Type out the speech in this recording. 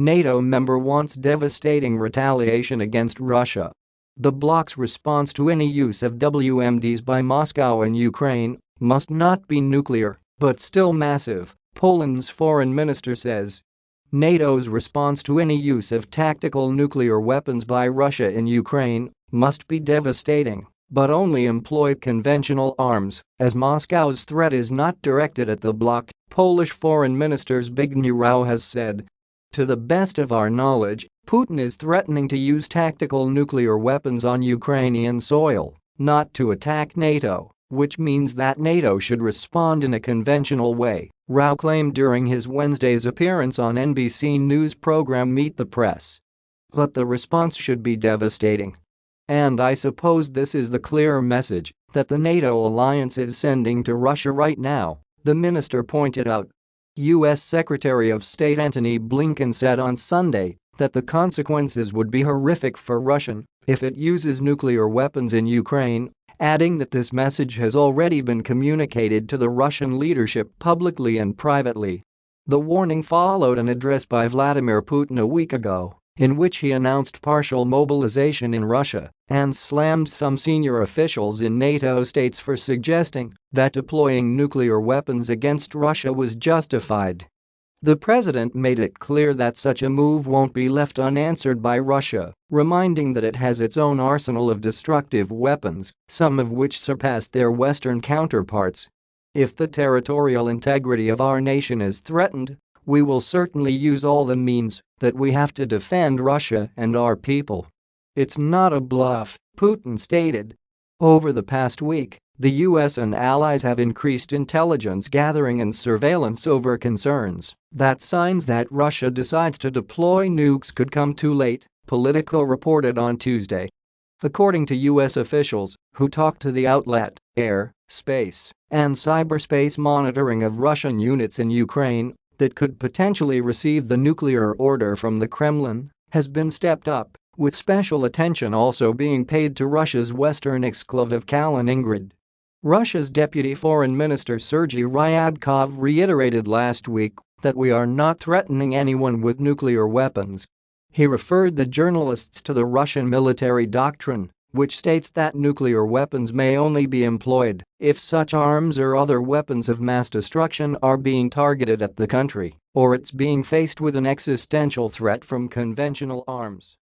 NATO member wants devastating retaliation against Russia. The bloc's response to any use of WMDs by Moscow in Ukraine must not be nuclear, but still massive, Poland's foreign minister says. NATO's response to any use of tactical nuclear weapons by Russia in Ukraine must be devastating, but only employ conventional arms, as Moscow's threat is not directed at the bloc, Polish Foreign Minister Zbigniew Rau has said. To the best of our knowledge, Putin is threatening to use tactical nuclear weapons on Ukrainian soil, not to attack NATO, which means that NATO should respond in a conventional way, Rau claimed during his Wednesday's appearance on NBC News program Meet the Press. But the response should be devastating. And I suppose this is the clear message that the NATO alliance is sending to Russia right now, the minister pointed out. U.S. Secretary of State Antony Blinken said on Sunday that the consequences would be horrific for Russia if it uses nuclear weapons in Ukraine, adding that this message has already been communicated to the Russian leadership publicly and privately. The warning followed an address by Vladimir Putin a week ago in which he announced partial mobilization in Russia and slammed some senior officials in NATO states for suggesting that deploying nuclear weapons against Russia was justified. The president made it clear that such a move won't be left unanswered by Russia, reminding that it has its own arsenal of destructive weapons, some of which surpass their Western counterparts. If the territorial integrity of our nation is threatened, we will certainly use all the means that we have to defend Russia and our people. It's not a bluff, Putin stated. Over the past week, the US and allies have increased intelligence gathering and surveillance over concerns that signs that Russia decides to deploy nukes could come too late, Politico reported on Tuesday. According to US officials who talked to the outlet, air, space, and cyberspace monitoring of Russian units in Ukraine that could potentially receive the nuclear order from the Kremlin has been stepped up, with special attention also being paid to Russia's western exclave of Kaliningrad. Russia's Deputy Foreign Minister Sergei Ryabkov reiterated last week that we are not threatening anyone with nuclear weapons. He referred the journalists to the Russian military doctrine which states that nuclear weapons may only be employed if such arms or other weapons of mass destruction are being targeted at the country or it's being faced with an existential threat from conventional arms.